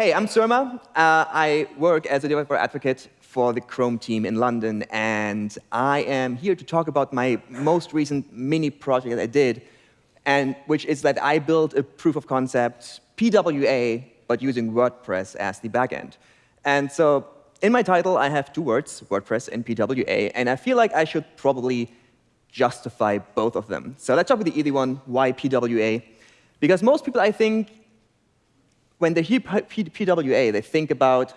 hey, I'm Surma. Uh, I work as a developer advocate for the Chrome team in London, and I am here to talk about my most recent mini project that I did, and which is that I built a proof of concept PWA, but using WordPress as the backend. And so in my title, I have two words, WordPress and PWA, and I feel like I should probably justify both of them. So let's start with the easy one, why PWA? Because most people, I think, when they hear PWA, they think about,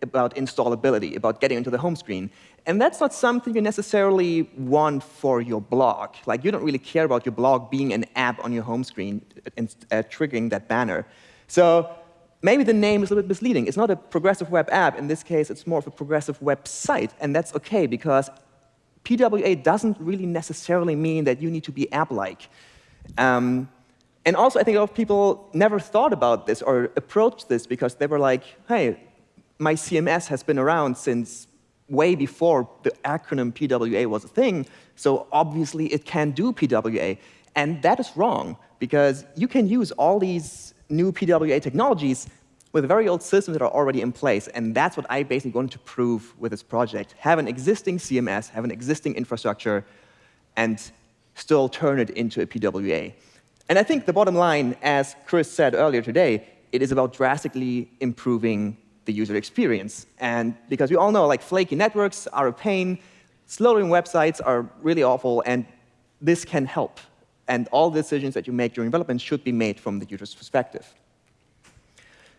about installability, about getting into the home screen. And that's not something you necessarily want for your blog. Like, you don't really care about your blog being an app on your home screen and uh, triggering that banner. So maybe the name is a little bit misleading. It's not a progressive web app. In this case, it's more of a progressive website. And that's OK, because PWA doesn't really necessarily mean that you need to be app-like. Um, and also, I think a lot of people never thought about this or approached this because they were like, hey, my CMS has been around since way before the acronym PWA was a thing, so obviously it can do PWA. And that is wrong, because you can use all these new PWA technologies with very old systems that are already in place. And that's what I basically wanted to prove with this project. Have an existing CMS, have an existing infrastructure, and still turn it into a PWA. And I think the bottom line, as Chris said earlier today, it is about drastically improving the user experience. And because we all know, like, flaky networks are a pain, slowing websites are really awful, and this can help. And all decisions that you make during development should be made from the user's perspective.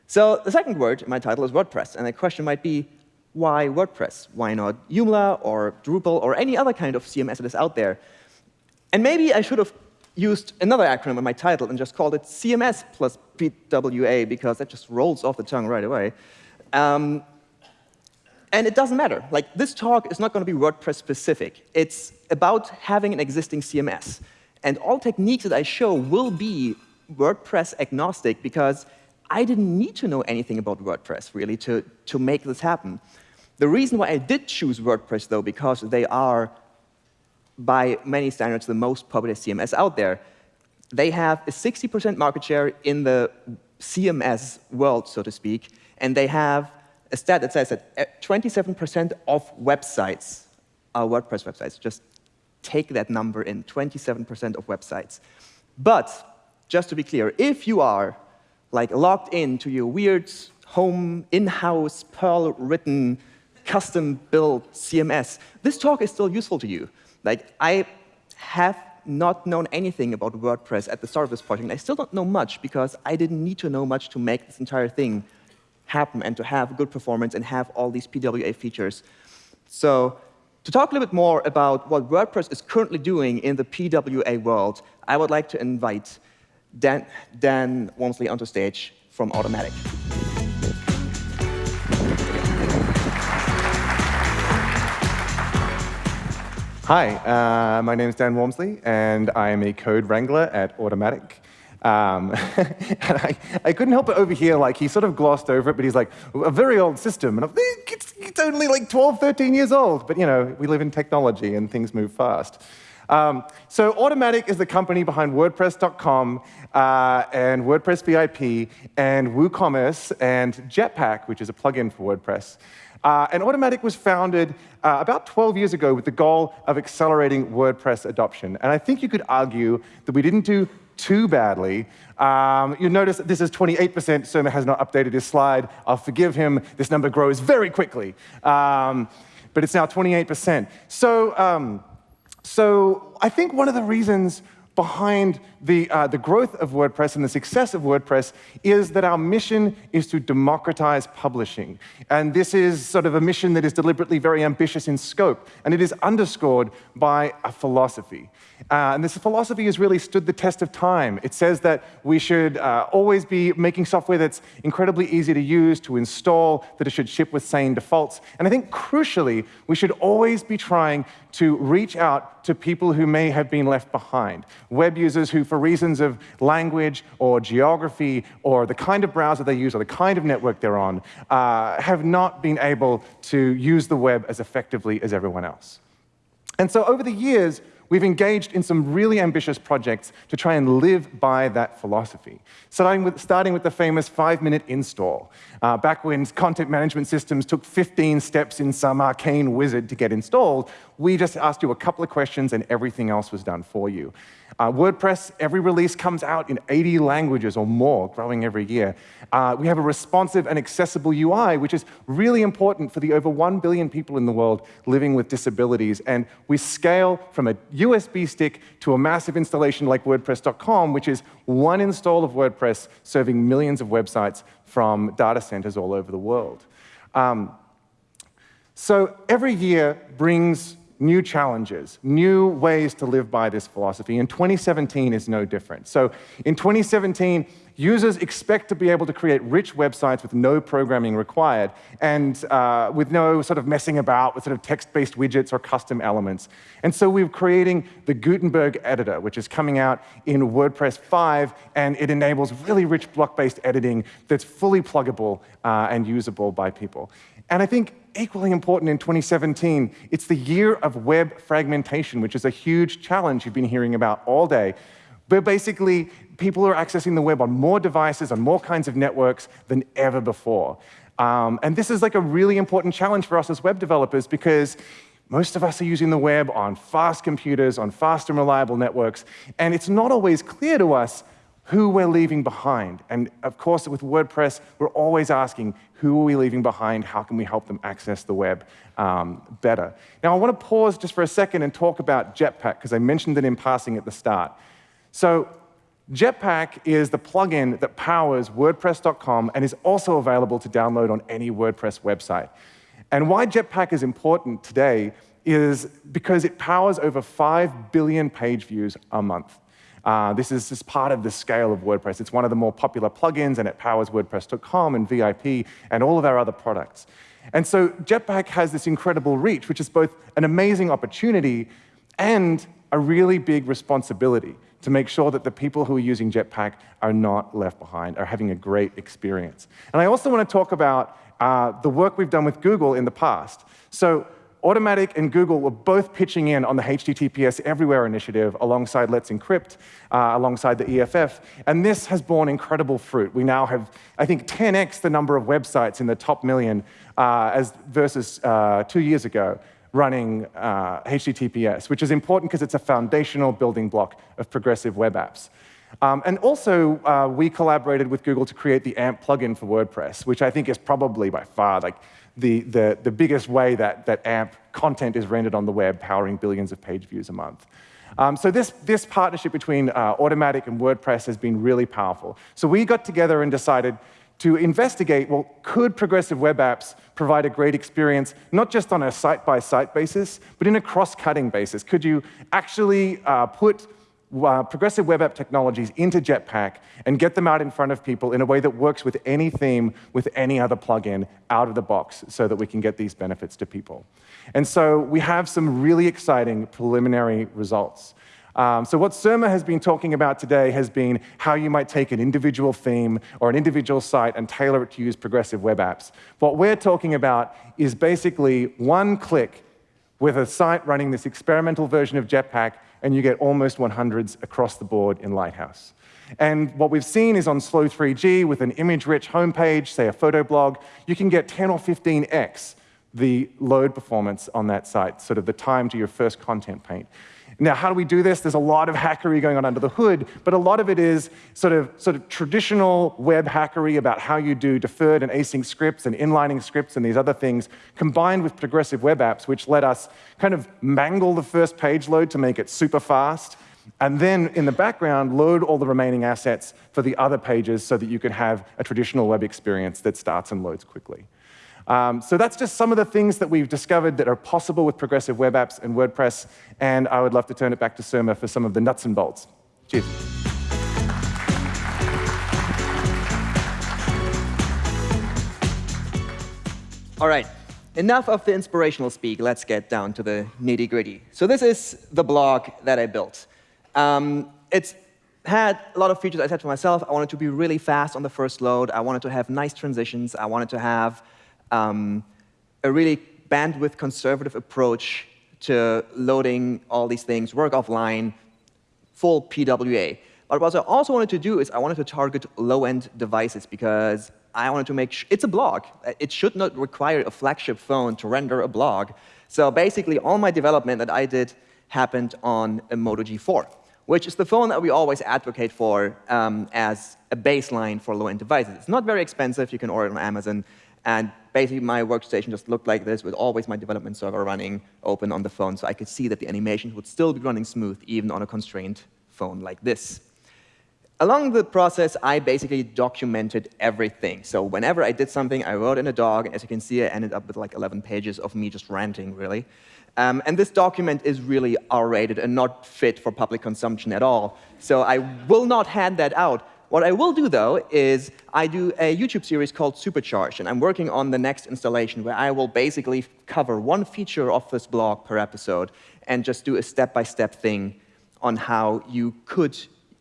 So the second word in my title is WordPress. And the question might be, why WordPress? Why not Joomla or Drupal or any other kind of CMS that is out there? And maybe I should have used another acronym in my title and just called it CMS plus PWA, because that just rolls off the tongue right away. Um, and it doesn't matter. Like, this talk is not going to be WordPress specific. It's about having an existing CMS. And all techniques that I show will be WordPress agnostic, because I didn't need to know anything about WordPress, really, to, to make this happen. The reason why I did choose WordPress, though, because they are by many standards, the most popular CMS out there. They have a 60% market share in the CMS world, so to speak, and they have a stat that says that eh, 27% of websites are WordPress websites. Just take that number in, 27% of websites. But just to be clear, if you are like logged into your weird home, in-house, Perl-written, custom-built CMS, this talk is still useful to you. Like, I have not known anything about WordPress at the start of this project. And I still don't know much because I didn't need to know much to make this entire thing happen and to have good performance and have all these PWA features. So to talk a little bit more about what WordPress is currently doing in the PWA world, I would like to invite Dan, Dan onto stage from Automattic. Hi, uh, my name is Dan Walmsley, and I am a code wrangler at Automattic. Um, I, I, couldn't help but overhear, like, he sort of glossed over it, but he's like, a very old system. And I'm it's, it's only like 12, 13 years old. But, you know, we live in technology, and things move fast. Um, so Automattic is the company behind WordPress.com uh, and WordPress VIP and WooCommerce and Jetpack, which is a plugin for WordPress. Uh, and Automattic was founded uh, about 12 years ago with the goal of accelerating WordPress adoption. And I think you could argue that we didn't do too badly. Um, you'll notice that this is 28%. Surma has not updated his slide. I'll forgive him. This number grows very quickly. Um, but it's now 28%. So, um, so I think one of the reasons behind the, uh, the growth of WordPress and the success of WordPress is that our mission is to democratize publishing. And this is sort of a mission that is deliberately very ambitious in scope, and it is underscored by a philosophy. Uh, and this philosophy has really stood the test of time. It says that we should uh, always be making software that's incredibly easy to use, to install, that it should ship with sane defaults. And I think crucially, we should always be trying to reach out to people who may have been left behind. Web users who, for reasons of language or geography or the kind of browser they use or the kind of network they're on, uh, have not been able to use the web as effectively as everyone else. And so over the years, we've engaged in some really ambitious projects to try and live by that philosophy. Starting with, starting with the famous five-minute install. Uh, back when content management systems took 15 steps in some arcane wizard to get installed, we just asked you a couple of questions and everything else was done for you. Uh, WordPress, every release comes out in 80 languages or more, growing every year. Uh, we have a responsive and accessible UI, which is really important for the over 1 billion people in the world living with disabilities. And we scale from a USB stick to a massive installation like WordPress.com, which is one install of WordPress serving millions of websites from data centers all over the world. Um, so every year brings new challenges, new ways to live by this philosophy, and 2017 is no different. So in 2017, users expect to be able to create rich websites with no programming required and uh, with no sort of messing about with sort of text-based widgets or custom elements. And so we're creating the Gutenberg editor, which is coming out in WordPress 5, and it enables really rich block-based editing that's fully pluggable uh, and usable by people. And I think equally important in 2017, it's the year of web fragmentation, which is a huge challenge you've been hearing about all day. But basically, people are accessing the web on more devices, on more kinds of networks than ever before. Um, and this is like a really important challenge for us as web developers because most of us are using the web on fast computers, on fast and reliable networks, and it's not always clear to us who we're leaving behind. And of course, with WordPress, we're always asking, who are we leaving behind? How can we help them access the web um, better? Now, I want to pause just for a second and talk about Jetpack, because I mentioned it in passing at the start. So Jetpack is the plugin that powers WordPress.com and is also available to download on any WordPress website. And why Jetpack is important today is because it powers over 5 billion page views a month. Uh, this is just part of the scale of WordPress. It's one of the more popular plugins, and it powers WordPress.com and VIP and all of our other products. And so Jetpack has this incredible reach, which is both an amazing opportunity and a really big responsibility to make sure that the people who are using Jetpack are not left behind, are having a great experience. And I also want to talk about uh, the work we've done with Google in the past. So Automattic and Google were both pitching in on the HTTPS Everywhere initiative alongside Let's Encrypt, uh, alongside the EFF, and this has borne incredible fruit. We now have, I think, 10x the number of websites in the top million uh, as versus uh, two years ago running uh, HTTPS, which is important because it's a foundational building block of progressive web apps. Um, and also, uh, we collaborated with Google to create the AMP plugin for WordPress, which I think is probably by far like the, the, the biggest way that, that AMP content is rendered on the web, powering billions of page views a month. Um, so this, this partnership between uh, Automattic and WordPress has been really powerful. So we got together and decided to investigate, well, could progressive web apps provide a great experience, not just on a site-by-site -site basis, but in a cross-cutting basis? Could you actually uh, put uh, progressive web app technologies into Jetpack and get them out in front of people in a way that works with any theme, with any other plugin out of the box so that we can get these benefits to people. And so we have some really exciting preliminary results. Um, so what Surma has been talking about today has been how you might take an individual theme or an individual site and tailor it to use progressive web apps. What we're talking about is basically one click with a site running this experimental version of Jetpack and you get almost 100s across the board in Lighthouse. And what we've seen is on Slow 3G with an image-rich homepage, say a photo blog, you can get 10 or 15x the load performance on that site, sort of the time to your first content paint. Now, how do we do this? There's a lot of hackery going on under the hood, but a lot of it is sort of, sort of traditional web hackery about how you do deferred and async scripts and inlining scripts and these other things, combined with progressive web apps, which let us kind of mangle the first page load to make it super fast, and then in the background, load all the remaining assets for the other pages so that you can have a traditional web experience that starts and loads quickly. Um, so that's just some of the things that we've discovered that are possible with progressive web apps and WordPress, and I would love to turn it back to Surma for some of the nuts and bolts. Cheers. All right, enough of the inspirational speak. Let's get down to the nitty gritty. So this is the blog that I built. Um, it's had a lot of features I said to myself. I wanted to be really fast on the first load. I wanted to have nice transitions. I wanted to have um, a really bandwidth conservative approach to loading all these things, work offline, full PWA. But what I also wanted to do is I wanted to target low-end devices because I wanted to make sure it's a blog. It should not require a flagship phone to render a blog. So basically, all my development that I did happened on a Moto G4, which is the phone that we always advocate for um, as a baseline for low-end devices. It's not very expensive. You can order it on Amazon. And basically, my workstation just looked like this with always my development server running open on the phone, so I could see that the animations would still be running smooth, even on a constrained phone like this. Along the process, I basically documented everything. So whenever I did something, I wrote in a dog. And as you can see, I ended up with like 11 pages of me just ranting, really. Um, and this document is really R-rated and not fit for public consumption at all. So I will not hand that out. What I will do, though, is I do a YouTube series called Supercharged, and I'm working on the next installation where I will basically cover one feature of this blog per episode and just do a step-by-step -step thing on how you could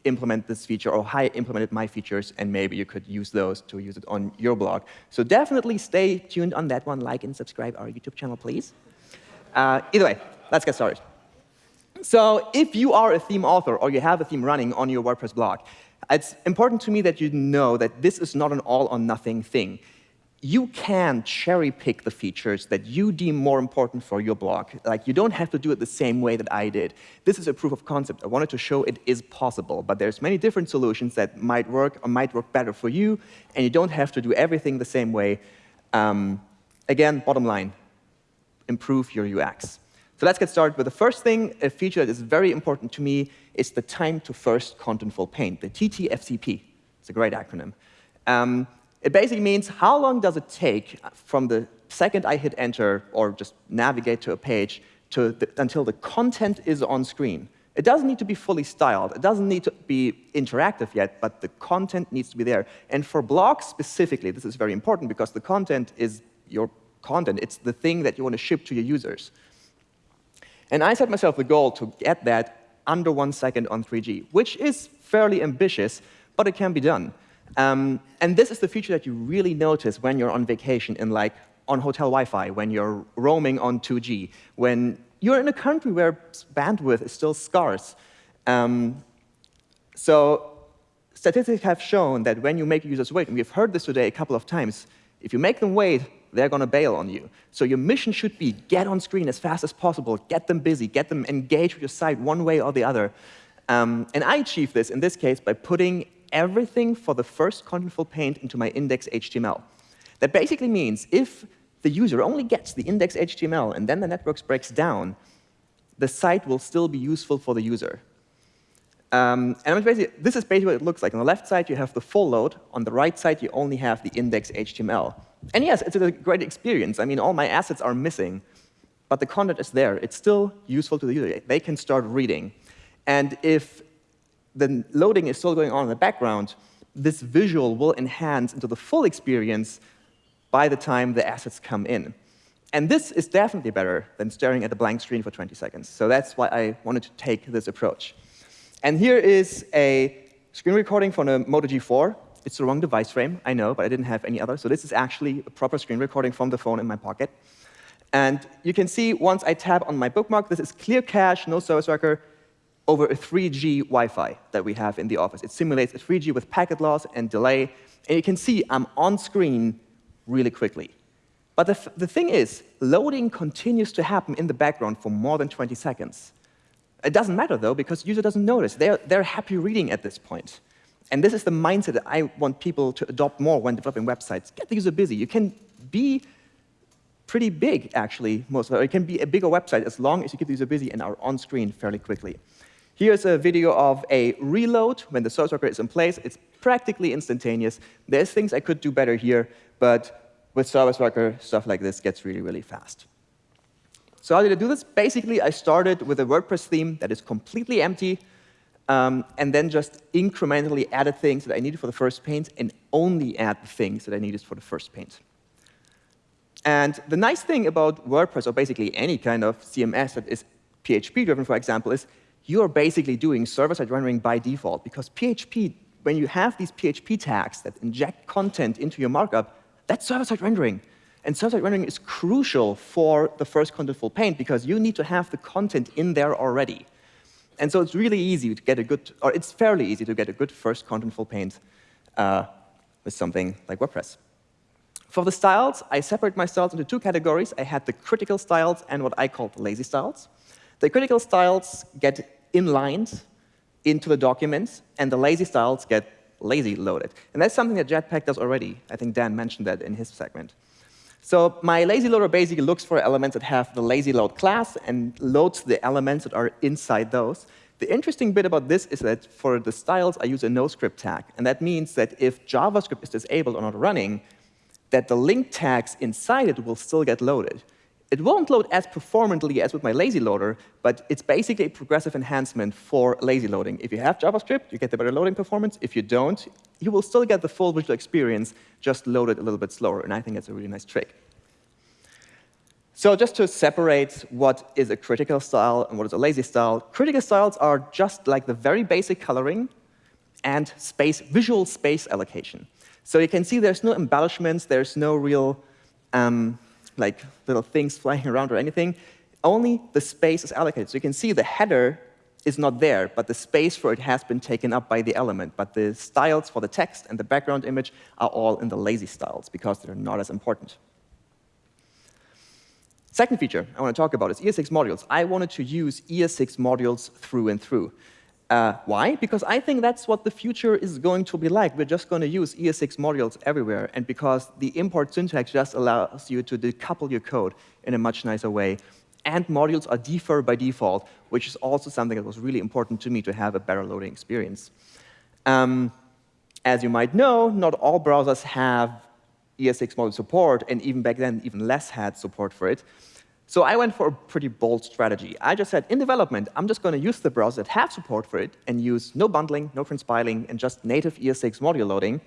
implement this feature or how I implemented my features, and maybe you could use those to use it on your blog. So definitely stay tuned on that one. Like and subscribe our YouTube channel, please. Uh, either way, let's get started. So if you are a theme author or you have a theme running on your WordPress blog, it's important to me that you know that this is not an all-or-nothing thing. You can cherry pick the features that you deem more important for your blog. Like, you don't have to do it the same way that I did. This is a proof of concept. I wanted to show it is possible, but there's many different solutions that might work or might work better for you, and you don't have to do everything the same way. Um, again, bottom line, improve your UX. So let's get started with the first thing, a feature that is very important to me is the time to first contentful paint, the TTFCP. It's a great acronym. Um, it basically means how long does it take from the second I hit enter or just navigate to a page to the, until the content is on screen. It doesn't need to be fully styled. It doesn't need to be interactive yet, but the content needs to be there. And for blogs specifically, this is very important because the content is your content. It's the thing that you want to ship to your users. And I set myself the goal to get that under one second on 3G, which is fairly ambitious, but it can be done. Um, and this is the feature that you really notice when you're on vacation in like on hotel Wi-Fi, when you're roaming on 2G, when you're in a country where bandwidth is still scarce. Um, so statistics have shown that when you make users wait, and we've heard this today a couple of times, if you make them wait, they're going to bail on you. So your mission should be get on screen as fast as possible, get them busy, get them engaged with your site one way or the other. Um, and I achieve this, in this case, by putting everything for the first contentful paint into my index HTML. That basically means if the user only gets the index HTML and then the network breaks down, the site will still be useful for the user. Um, and this is basically what it looks like. On the left side, you have the full load. On the right side, you only have the index HTML. And yes, it's a great experience. I mean, all my assets are missing, but the content is there. It's still useful to the user. They can start reading. And if the loading is still going on in the background, this visual will enhance into the full experience by the time the assets come in. And this is definitely better than staring at a blank screen for 20 seconds. So that's why I wanted to take this approach. And here is a screen recording from a Moto G4. It's the wrong device frame, I know, but I didn't have any other. So this is actually a proper screen recording from the phone in my pocket. And you can see once I tap on my bookmark, this is clear cache, no service record, over a 3G Wi-Fi that we have in the office. It simulates a 3G with packet loss and delay. And you can see I'm on screen really quickly. But the, the thing is, loading continues to happen in the background for more than 20 seconds. It doesn't matter, though, because the user doesn't notice. They're, they're happy reading at this point. And this is the mindset that I want people to adopt more when developing websites. Get the user busy. You can be pretty big, actually, most of it. It can be a bigger website as long as you keep the user busy and are on screen fairly quickly. Here's a video of a reload when the service worker is in place. It's practically instantaneous. There's things I could do better here, but with Service Worker, stuff like this gets really, really fast. So how did I do this? Basically, I started with a WordPress theme that is completely empty, um, and then just incrementally added things that I needed for the first paint and only add the things that I needed for the first paint. And the nice thing about WordPress, or basically any kind of CMS that is PHP-driven, for example, is you are basically doing server-side rendering by default, because PHP, when you have these PHP tags that inject content into your markup, that's server-side rendering. And server-side rendering is crucial for the first contentful paint because you need to have the content in there already. And so it's really easy to get a good, or it's fairly easy to get a good first contentful paint uh, with something like WordPress. For the styles, I separate my styles into two categories. I had the critical styles and what I call the lazy styles. The critical styles get inlined into the documents, and the lazy styles get lazy loaded. And that's something that Jetpack does already. I think Dan mentioned that in his segment. So my lazy loader basically looks for elements that have the lazy load class and loads the elements that are inside those. The interesting bit about this is that for the styles, I use a no-script tag. And that means that if JavaScript is disabled or not running, that the link tags inside it will still get loaded. It won't load as performantly as with my lazy loader, but it's basically a progressive enhancement for lazy loading. If you have JavaScript, you get the better loading performance. If you don't, you will still get the full visual experience, just loaded a little bit slower. And I think that's a really nice trick. So just to separate what is a critical style and what is a lazy style, critical styles are just like the very basic coloring and space, visual space allocation. So you can see there's no embellishments, there's no real um, like little things flying around or anything. Only the space is allocated. So you can see the header is not there, but the space for it has been taken up by the element. But the styles for the text and the background image are all in the lazy styles because they're not as important. Second feature I want to talk about is ES6 modules. I wanted to use ES6 modules through and through. Uh, why? Because I think that's what the future is going to be like. We're just going to use ES6 modules everywhere, and because the import syntax just allows you to decouple your code in a much nicer way. And modules are defer by default, which is also something that was really important to me to have a better loading experience. Um, as you might know, not all browsers have ES6 module support, and even back then, even less had support for it. So I went for a pretty bold strategy. I just said, in development, I'm just going to use the browsers that have support for it and use no bundling, no transpiling, and just native ES6 module loading.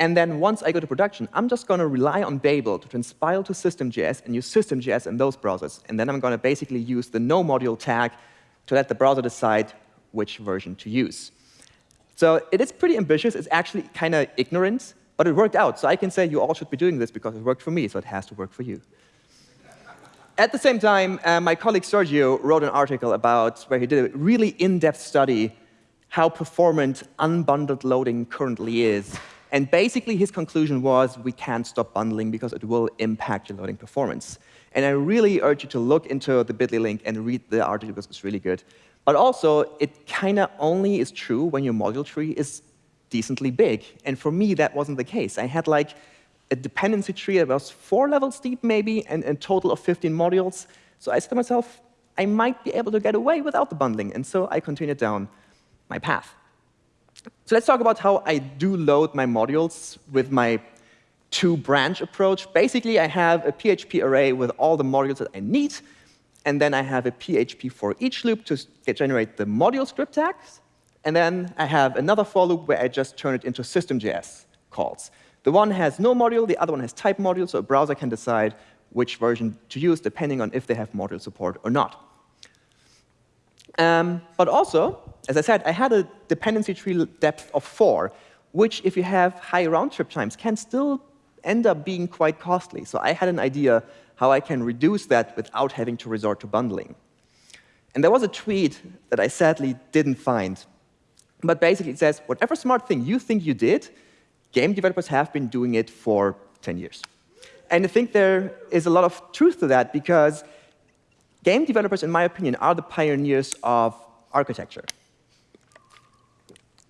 And then once I go to production, I'm just going to rely on Babel to transpile to System.js and use System.js in those browsers. And then I'm going to basically use the no module tag to let the browser decide which version to use. So it is pretty ambitious. It's actually kind of ignorant, but it worked out. So I can say you all should be doing this because it worked for me, so it has to work for you. At the same time, uh, my colleague Sergio wrote an article about where he did a really in-depth study how performant unbundled loading currently is. And basically, his conclusion was we can't stop bundling because it will impact your loading performance. And I really urge you to look into the bit.ly link and read the article because it's really good. But also, it kind of only is true when your module tree is decently big. And for me, that wasn't the case. I had like a dependency tree that was four levels deep, maybe, and a total of 15 modules. So I said to myself, I might be able to get away without the bundling. And so I continued down my path. So let's talk about how I do load my modules with my two-branch approach. Basically, I have a PHP array with all the modules that I need, and then I have a PHP for each loop to generate the module script tags, and then I have another for loop where I just turn it into System.js calls. The one has no module, the other one has type module, so a browser can decide which version to use depending on if they have module support or not. Um, but also, as I said, I had a dependency tree depth of 4, which, if you have high round-trip times, can still end up being quite costly. So I had an idea how I can reduce that without having to resort to bundling. And there was a tweet that I sadly didn't find. But basically, it says, whatever smart thing you think you did, game developers have been doing it for 10 years. And I think there is a lot of truth to that because game developers, in my opinion, are the pioneers of architecture.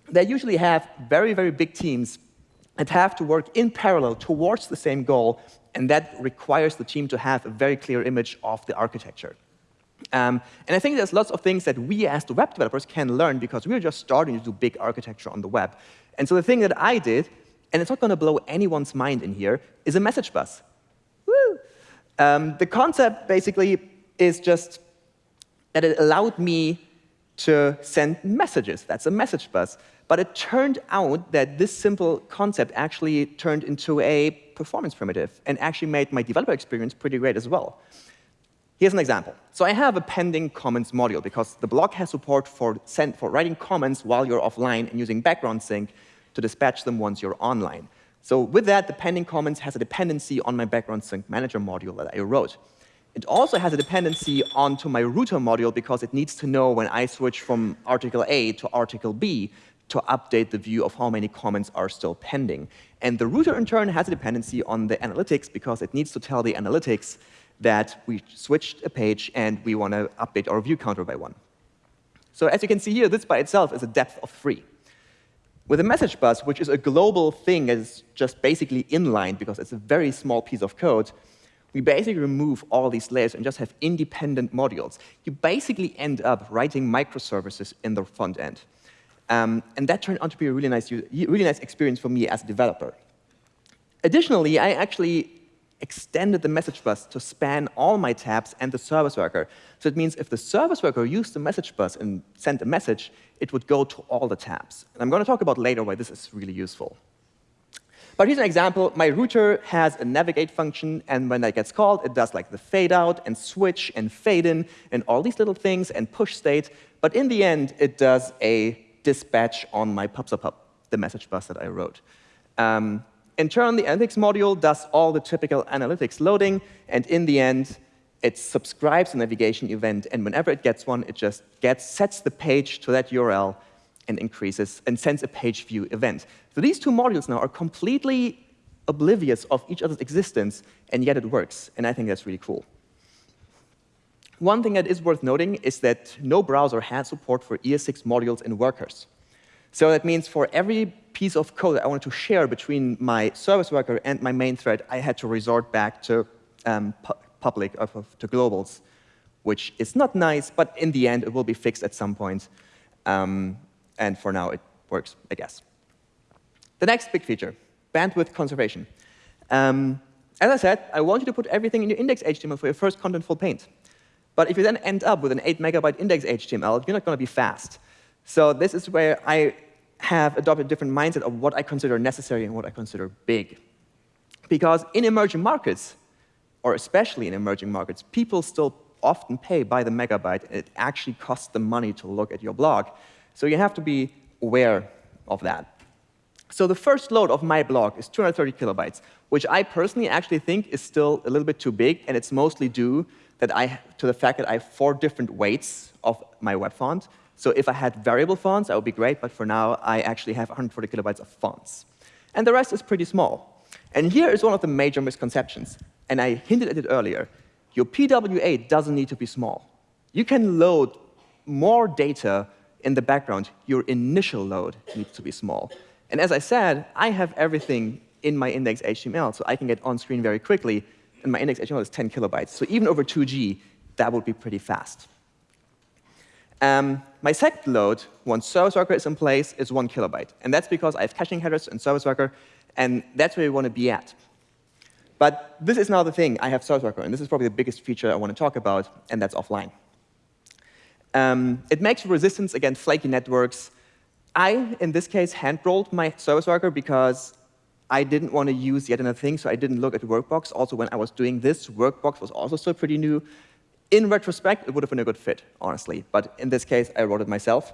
They usually have very, very big teams that have to work in parallel towards the same goal, and that requires the team to have a very clear image of the architecture. Um, and I think there's lots of things that we as the web developers can learn because we're just starting to do big architecture on the web. And so the thing that I did and it's not going to blow anyone's mind in here, is a message bus. Um, the concept basically is just that it allowed me to send messages. That's a message bus. But it turned out that this simple concept actually turned into a performance primitive and actually made my developer experience pretty great as well. Here's an example. So I have a pending comments module because the blog has support for, send, for writing comments while you're offline and using background sync to dispatch them once you're online. So with that, the pending comments has a dependency on my background sync manager module that I wrote. It also has a dependency onto my router module because it needs to know when I switch from article A to article B to update the view of how many comments are still pending. And the router, in turn, has a dependency on the analytics because it needs to tell the analytics that we switched a page and we want to update our view counter by one. So as you can see here, this by itself is a depth of three. With a message bus, which is a global thing that is just basically inline because it's a very small piece of code, we basically remove all these layers and just have independent modules. You basically end up writing microservices in the front end. Um, and that turned out to be a really nice, really nice experience for me as a developer. Additionally, I actually extended the message bus to span all my tabs and the service worker. So it means if the service worker used the message bus and sent a message, it would go to all the tabs. And I'm going to talk about later why this is really useful. But here's an example. My router has a navigate function, and when that gets called, it does like the fade out and switch and fade in and all these little things and push state. But in the end, it does a dispatch on my pub, the message bus that I wrote. Um, in turn, the analytics module does all the typical analytics loading, and in the end, it subscribes a navigation event, and whenever it gets one, it just gets, sets the page to that URL and increases and sends a page view event. So these two modules now are completely oblivious of each other's existence, and yet it works, and I think that's really cool. One thing that is worth noting is that no browser has support for ES6 modules in workers. So that means for every piece of code that I wanted to share between my service worker and my main thread, I had to resort back to um, pu public, uh, to globals, which is not nice, but in the end, it will be fixed at some point. Um, and for now, it works, I guess. The next big feature, bandwidth conservation. Um, as I said, I want you to put everything in your index HTML for your first contentful paint. But if you then end up with an 8 megabyte index HTML, you're not going to be fast. So this is where I have adopted a different mindset of what I consider necessary and what I consider big. Because in emerging markets, or especially in emerging markets, people still often pay by the megabyte. It actually costs them money to look at your blog. So you have to be aware of that. So the first load of my blog is 230 kilobytes, which I personally actually think is still a little bit too big, and it's mostly due that I, to the fact that I have four different weights of my web font. So if I had variable fonts, that would be great, but for now, I actually have 140 kilobytes of fonts. And the rest is pretty small. And here is one of the major misconceptions, and I hinted at it earlier. Your PWA doesn't need to be small. You can load more data in the background, your initial load needs to be small. And as I said, I have everything in my index HTML, so I can get on screen very quickly, and my index HTML is 10 kilobytes. So even over 2G, that would be pretty fast. Um, my second load, once service worker is in place, is one kilobyte. And that's because I have caching headers and service worker, and that's where we want to be at. But this is now the thing. I have service worker, and this is probably the biggest feature I want to talk about, and that's offline. Um, it makes resistance against flaky networks. I, in this case, hand-rolled my service worker because I didn't want to use yet another thing, so I didn't look at Workbox. Also, when I was doing this, Workbox was also still pretty new. In retrospect, it would have been a good fit, honestly. But in this case, I wrote it myself.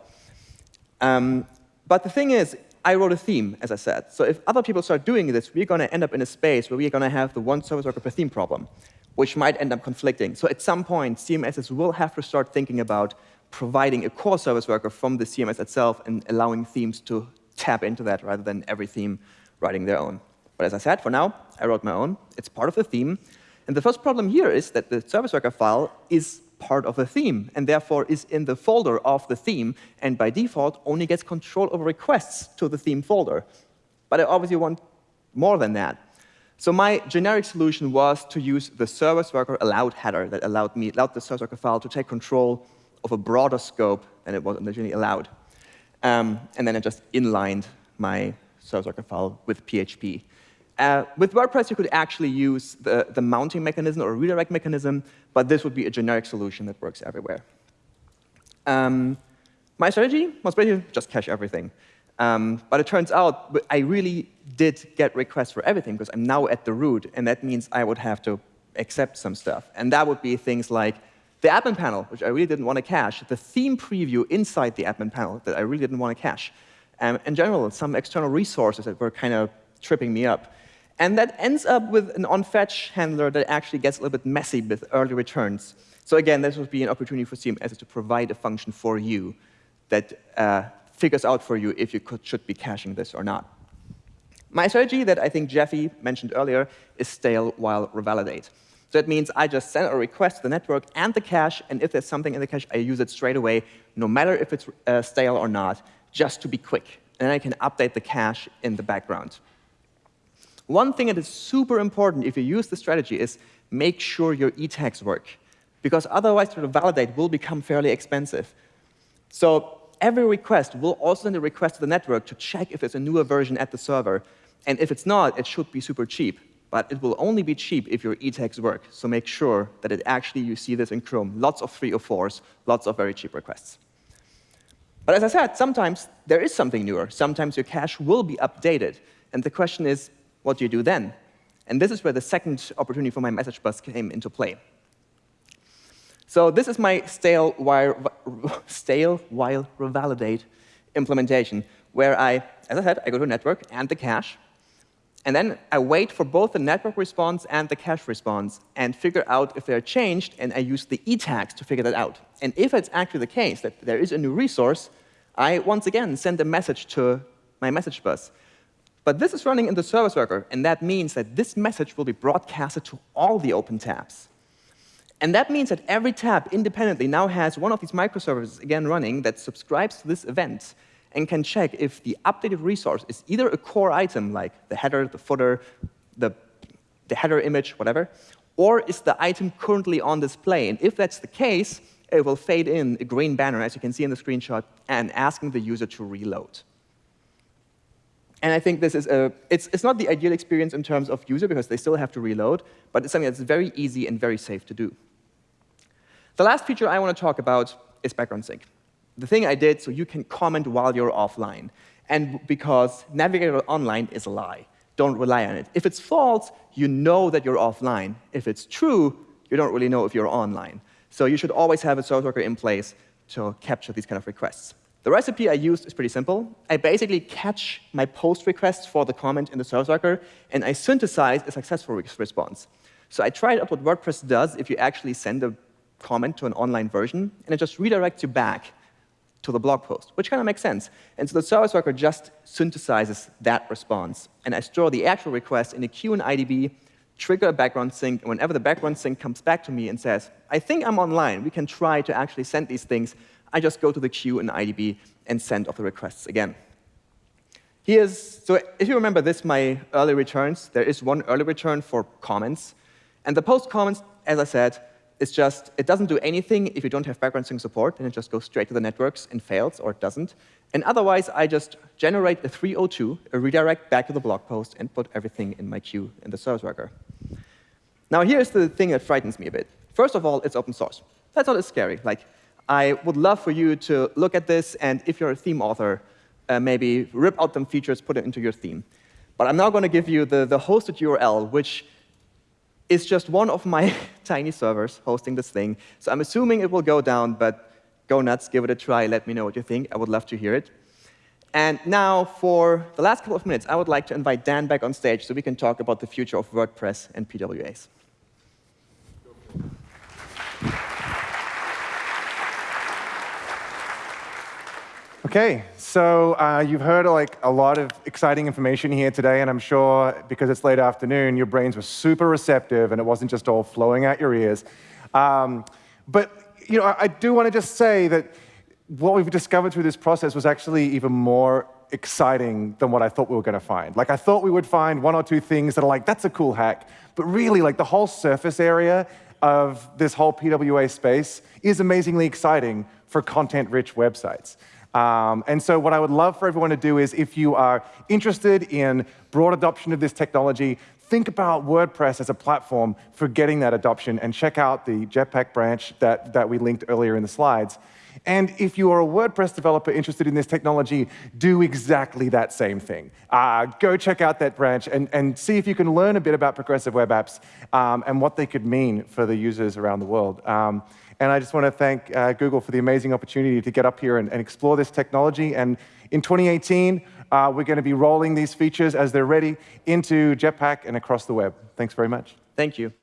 Um, but the thing is, I wrote a theme, as I said. So if other people start doing this, we're going to end up in a space where we're going to have the one service worker per theme problem which might end up conflicting. So at some point, CMSs will have to start thinking about providing a core service worker from the CMS itself and allowing themes to tap into that rather than every theme writing their own. But as I said, for now, I wrote my own. It's part of the theme. And the first problem here is that the service worker file is part of a theme, and therefore is in the folder of the theme, and by default only gets control over requests to the theme folder. But I obviously want more than that. So my generic solution was to use the service worker allowed header that allowed me allowed the service worker file to take control of a broader scope than it was originally allowed. Um, and then I just inlined my service worker file with PHP. Uh, with WordPress, you could actually use the, the mounting mechanism or redirect mechanism, but this would be a generic solution that works everywhere. Um, my strategy was basically just cache everything. Um, but it turns out I really did get requests for everything because I'm now at the root, and that means I would have to accept some stuff. And that would be things like the admin panel, which I really didn't want to cache, the theme preview inside the admin panel that I really didn't want to cache. Um, in general, some external resources that were kind of tripping me up. And that ends up with an onFetch handler that actually gets a little bit messy with early returns. So again, this would be an opportunity for CMS to provide a function for you that uh, figures out for you if you could, should be caching this or not. My strategy that I think Jeffy mentioned earlier is stale while revalidate. So that means I just send a request to the network and the cache, and if there's something in the cache, I use it straight away, no matter if it's uh, stale or not, just to be quick. And I can update the cache in the background. One thing that is super important if you use the strategy is make sure your e-tags work, because otherwise to validate will become fairly expensive. So every request will also send a request to the network to check if there's a newer version at the server. And if it's not, it should be super cheap. But it will only be cheap if your e-tags work. So make sure that it actually, you see this in Chrome. Lots of 304s, lots of very cheap requests. But as I said, sometimes there is something newer. Sometimes your cache will be updated. And the question is, what do you do then? And this is where the second opportunity for my message bus came into play. So this is my stale while, stale while revalidate implementation, where I, as I said, I go to network and the cache, and then I wait for both the network response and the cache response and figure out if they're changed, and I use the e-tags to figure that out. And if it's actually the case that there is a new resource, I once again send a message to my message bus. But this is running in the service worker, and that means that this message will be broadcasted to all the open tabs. And that means that every tab independently now has one of these microservices again running that subscribes to this event and can check if the updated resource is either a core item, like the header, the footer, the, the header image, whatever, or is the item currently on display. And if that's the case, it will fade in a green banner, as you can see in the screenshot, and asking the user to reload. And I think this is a, it's, it's not the ideal experience in terms of user because they still have to reload, but it's something that's very easy and very safe to do. The last feature I want to talk about is background sync. The thing I did so you can comment while you're offline. And because Navigator Online is a lie. Don't rely on it. If it's false, you know that you're offline. If it's true, you don't really know if you're online. So you should always have a service worker in place to capture these kind of requests. The recipe I used is pretty simple. I basically catch my post requests for the comment in the service worker, and I synthesize a successful response. So I tried out what WordPress does if you actually send a comment to an online version, and it just redirects you back to the blog post, which kind of makes sense. And so the service worker just synthesizes that response. And I store the actual request in a queue in IDB, trigger a background sync, and whenever the background sync comes back to me and says, I think I'm online, we can try to actually send these things, I just go to the queue in IDB and send off the requests again. Here's, so if you remember this, my early returns, there is one early return for comments. And the post comments, as I said, it's just, it doesn't do anything if you don't have background sync support, and it just goes straight to the networks and fails, or it doesn't. And otherwise, I just generate a 302, a redirect back to the blog post, and put everything in my queue in the service worker. Now, here's the thing that frightens me a bit. First of all, it's open source. That's not as scary. Like, I would love for you to look at this, and if you're a theme author, uh, maybe rip out some features, put it into your theme. But I'm now going to give you the, the hosted URL, which is just one of my tiny servers hosting this thing. So I'm assuming it will go down, but go nuts, give it a try, let me know what you think. I would love to hear it. And now, for the last couple of minutes, I would like to invite Dan back on stage so we can talk about the future of WordPress and PWAs. Okay, so uh, you've heard like a lot of exciting information here today, and I'm sure because it's late afternoon, your brains were super receptive, and it wasn't just all flowing out your ears. Um, but you know, I, I do want to just say that what we've discovered through this process was actually even more exciting than what I thought we were going to find. Like I thought we would find one or two things that are like, that's a cool hack, but really like the whole surface area of this whole PWA space is amazingly exciting for content-rich websites. Um, and so what I would love for everyone to do is if you are interested in broad adoption of this technology, think about WordPress as a platform for getting that adoption and check out the Jetpack branch that, that we linked earlier in the slides. And if you are a WordPress developer interested in this technology, do exactly that same thing. Uh, go check out that branch and, and see if you can learn a bit about progressive web apps um, and what they could mean for the users around the world. Um, And I just want to thank uh, Google for the amazing opportunity to get up here and, and explore this technology. And in 2018, uh, we're going to be rolling these features as they're ready into Jetpack and across the web. Thanks very much. Thank you.